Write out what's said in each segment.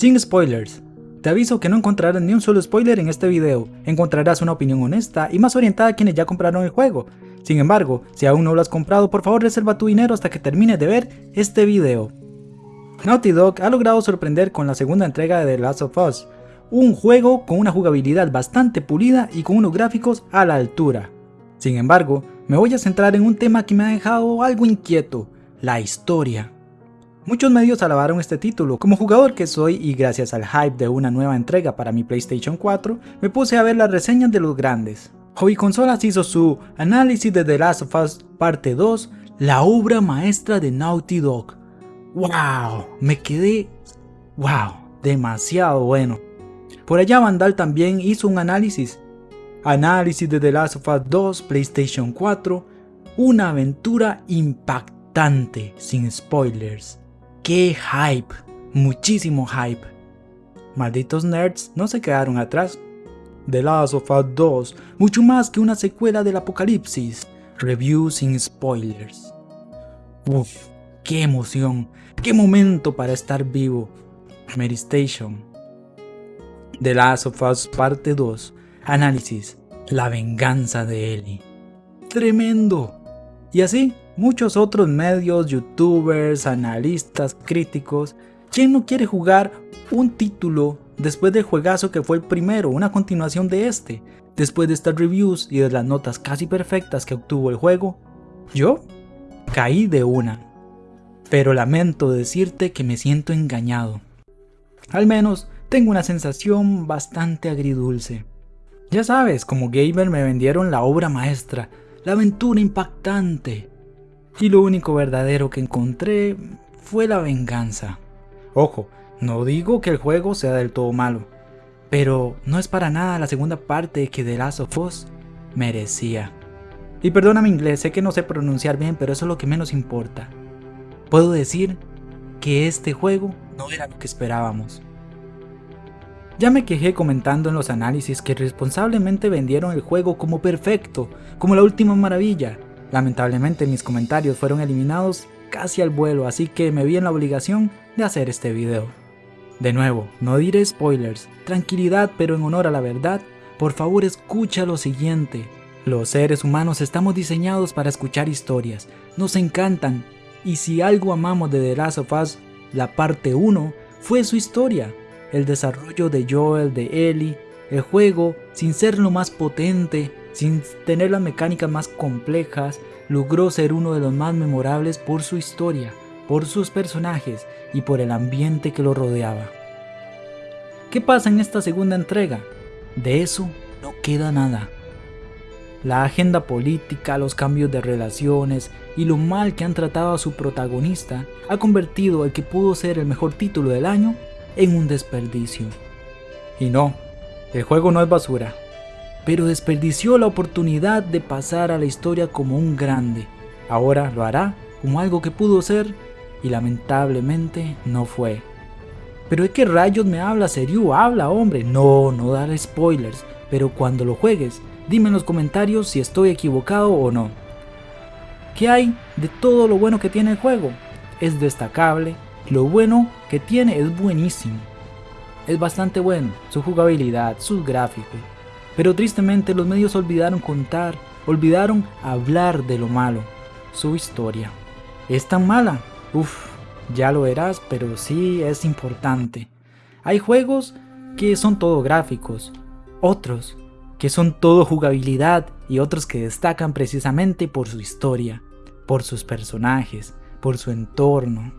Sin spoilers. Te aviso que no encontrarás ni un solo spoiler en este video, encontrarás una opinión honesta y más orientada a quienes ya compraron el juego. Sin embargo, si aún no lo has comprado, por favor reserva tu dinero hasta que termines de ver este video. Naughty Dog ha logrado sorprender con la segunda entrega de The Last of Us, un juego con una jugabilidad bastante pulida y con unos gráficos a la altura. Sin embargo, me voy a centrar en un tema que me ha dejado algo inquieto, la historia. Muchos medios alabaron este título, como jugador que soy y gracias al hype de una nueva entrega para mi PlayStation 4, me puse a ver las reseñas de los grandes. Hobby Consolas hizo su análisis de The Last of Us Parte 2, la obra maestra de Naughty Dog. ¡Wow! Me quedé... ¡Wow! Demasiado bueno. Por allá Vandal también hizo un análisis. Análisis de The Last of Us 2 PlayStation 4, una aventura impactante, sin spoilers. ¡Qué hype! Muchísimo hype. Malditos nerds no se quedaron atrás. The Last of Us 2, mucho más que una secuela del apocalipsis. Review sin spoilers. Uff, qué emoción, qué momento para estar vivo. Mary Station. The Last of Us Parte 2. Análisis. La venganza de Ellie. Tremendo. Y así, muchos otros medios, youtubers, analistas, críticos. ¿Quién no quiere jugar un título después del juegazo que fue el primero, una continuación de este? Después de estas reviews y de las notas casi perfectas que obtuvo el juego, yo caí de una. Pero lamento decirte que me siento engañado. Al menos tengo una sensación bastante agridulce. Ya sabes, como gamer me vendieron la obra maestra, la aventura impactante. Y lo único verdadero que encontré fue la venganza. Ojo, no digo que el juego sea del todo malo, pero no es para nada la segunda parte que The Last of Us merecía. Y perdona mi inglés, sé que no sé pronunciar bien, pero eso es lo que menos importa. Puedo decir que este juego no era lo que esperábamos. Ya me quejé comentando en los análisis que responsablemente vendieron el juego como perfecto, como la última maravilla. Lamentablemente mis comentarios fueron eliminados casi al vuelo, así que me vi en la obligación de hacer este video. De nuevo, no diré spoilers, tranquilidad pero en honor a la verdad, por favor escucha lo siguiente. Los seres humanos estamos diseñados para escuchar historias, nos encantan, y si algo amamos de The Last of Us, la parte 1, fue su historia, el desarrollo de Joel, de Ellie, el juego, sin ser lo más potente, sin tener las mecánicas más complejas, logró ser uno de los más memorables por su historia, por sus personajes y por el ambiente que lo rodeaba. ¿Qué pasa en esta segunda entrega? De eso no queda nada. La agenda política, los cambios de relaciones y lo mal que han tratado a su protagonista ha convertido el que pudo ser el mejor título del año en un desperdicio. Y no, el juego no es basura, pero desperdició la oportunidad de pasar a la historia como un grande. Ahora lo hará como algo que pudo ser y lamentablemente no fue. Pero ¿de qué rayos me habla serio? Habla hombre. No, no dar spoilers, pero cuando lo juegues, dime en los comentarios si estoy equivocado o no. ¿Qué hay de todo lo bueno que tiene el juego? Es destacable, lo bueno que tiene es buenísimo. Es bastante bueno, su jugabilidad, sus gráficos. Pero tristemente los medios olvidaron contar, olvidaron hablar de lo malo, su historia. ¿Es tan mala? Uf, ya lo verás, pero sí es importante. Hay juegos que son todo gráficos, otros que son todo jugabilidad y otros que destacan precisamente por su historia, por sus personajes, por su entorno.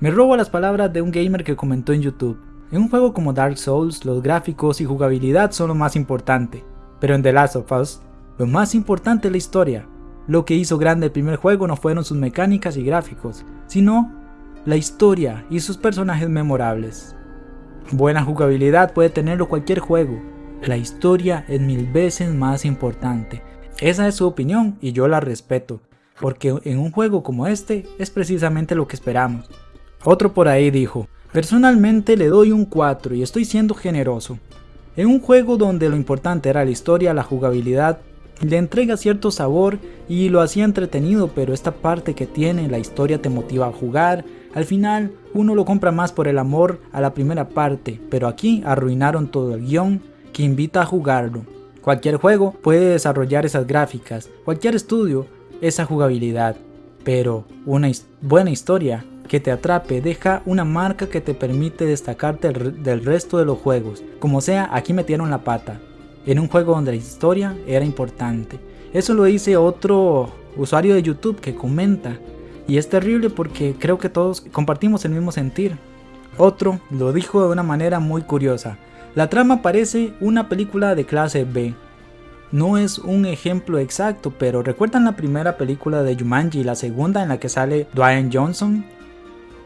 Me robo las palabras de un gamer que comentó en YouTube. En un juego como Dark Souls, los gráficos y jugabilidad son lo más importante, pero en The Last of Us, lo más importante es la historia. Lo que hizo grande el primer juego no fueron sus mecánicas y gráficos, sino la historia y sus personajes memorables. Buena jugabilidad puede tenerlo cualquier juego, la historia es mil veces más importante. Esa es su opinión y yo la respeto, porque en un juego como este es precisamente lo que esperamos. Otro por ahí dijo, personalmente le doy un 4 y estoy siendo generoso. En un juego donde lo importante era la historia, la jugabilidad, le entrega cierto sabor y lo hacía entretenido, pero esta parte que tiene la historia te motiva a jugar, Al final, uno lo compra más por el amor a la primera parte, pero aquí arruinaron todo el guion que invita a jugarlo. Cualquier juego puede desarrollar esas gráficas, cualquier estudio esa jugabilidad, pero una buena historia que te atrape deja una marca que te permite destacarte del resto de los juegos. Como sea, aquí metieron la pata. En un juego donde la historia era importante. Eso lo dice otro usuario de YouTube que comenta. Y es terrible porque creo que todos compartimos el mismo sentir. Otro lo dijo de una manera muy curiosa. La trama parece una película de clase B. No es un ejemplo exacto, pero ¿recuerdan la primera película de Jumanji y la segunda en la que sale Dwayne Johnson?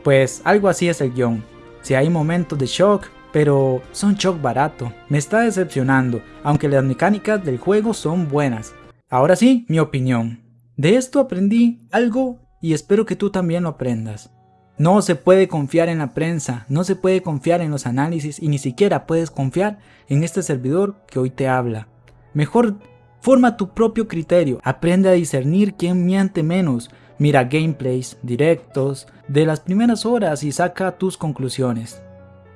Pues algo así es el guion. Si hay momentos de shock, pero son shock barato. Me está decepcionando, aunque las mecánicas del juego son buenas. Ahora sí, mi opinión. De esto aprendí algo y espero que tú también lo aprendas. No se puede confiar en la prensa, no se puede confiar en los análisis y ni siquiera puedes confiar en este servidor que hoy te habla. Mejor forma tu propio criterio, aprende a discernir quién miente menos, Mira gameplays, directos, de las primeras horas y saca tus conclusiones.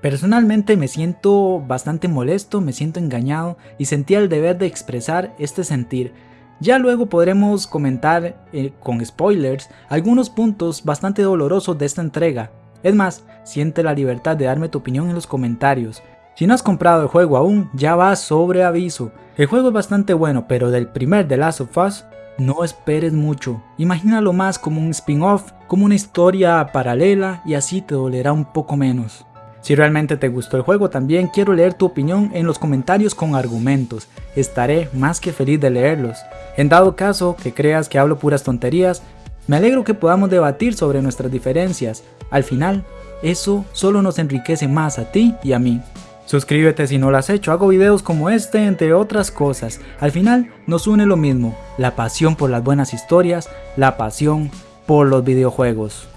Personalmente me siento bastante molesto, me siento engañado y sentía el deber de expresar este sentir. Ya luego podremos comentar eh, con spoilers algunos puntos bastante dolorosos de esta entrega. Es más, siente la libertad de darme tu opinión en los comentarios. Si no has comprado el juego aún, ya va sobre aviso. El juego es bastante bueno, pero del primer The Last of Us no esperes mucho, imagínalo más como un spin-off, como una historia paralela y así te dolerá un poco menos. Si realmente te gustó el juego también quiero leer tu opinión en los comentarios con argumentos, estaré más que feliz de leerlos. En dado caso que creas que hablo puras tonterías, me alegro que podamos debatir sobre nuestras diferencias, al final eso solo nos enriquece más a ti y a mí. Suscríbete si no lo has hecho, hago videos como este entre otras cosas. Al final nos une lo mismo, la pasión por las buenas historias, la pasión por los videojuegos.